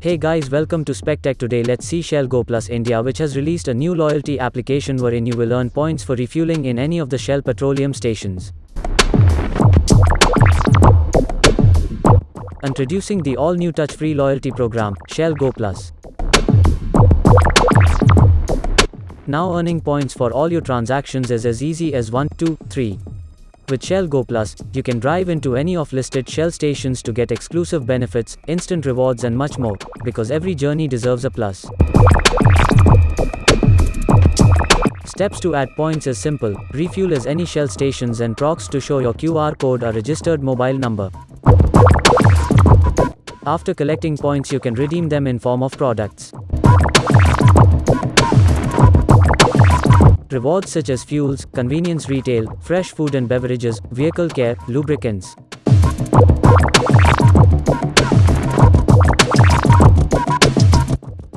Hey guys, welcome to SpecTech. Today, let's see Shell Go Plus India, which has released a new loyalty application wherein you will earn points for refueling in any of the Shell petroleum stations. Introducing the all new touch free loyalty program, Shell Go Plus. Now earning points for all your transactions is as easy as 1, 2, 3. With Shell Go Plus, you can drive into any of listed Shell stations to get exclusive benefits, instant rewards and much more, because every journey deserves a plus. Steps to add points is simple, refuel as any Shell stations and procs to show your QR code or registered mobile number. After collecting points you can redeem them in form of products. Rewards such as fuels, convenience retail, fresh food and beverages, vehicle care, lubricants.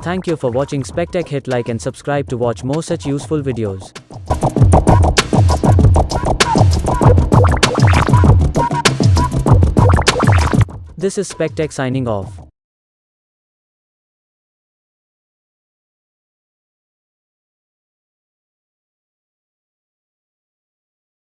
Thank you for watching SpecTech hit like and subscribe to watch more such useful videos. This is SpecTech signing off.